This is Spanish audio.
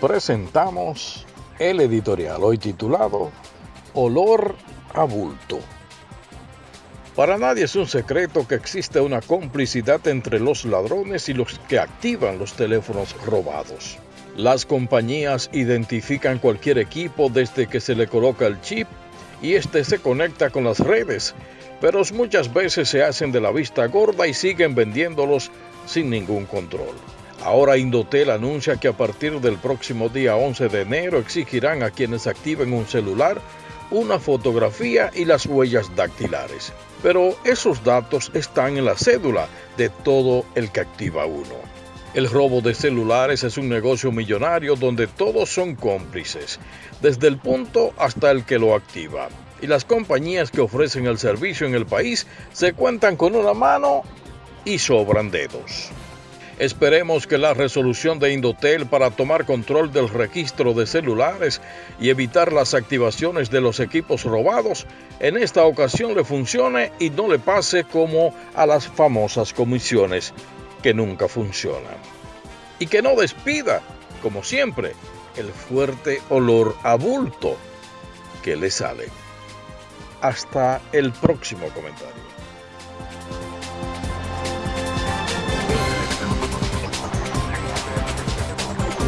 presentamos el editorial hoy titulado Olor a bulto. Para nadie es un secreto que existe una complicidad entre los ladrones y los que activan los teléfonos robados. Las compañías identifican cualquier equipo desde que se le coloca el chip y este se conecta con las redes, pero muchas veces se hacen de la vista gorda y siguen vendiéndolos sin ningún control. Ahora Indotel anuncia que a partir del próximo día 11 de enero exigirán a quienes activen un celular una fotografía y las huellas dactilares. Pero esos datos están en la cédula de todo el que activa uno. El robo de celulares es un negocio millonario donde todos son cómplices, desde el punto hasta el que lo activa. Y las compañías que ofrecen el servicio en el país se cuentan con una mano y sobran dedos. Esperemos que la resolución de Indotel para tomar control del registro de celulares y evitar las activaciones de los equipos robados en esta ocasión le funcione y no le pase como a las famosas comisiones que nunca funcionan. Y que no despida, como siempre, el fuerte olor a bulto que le sale. Hasta el próximo comentario.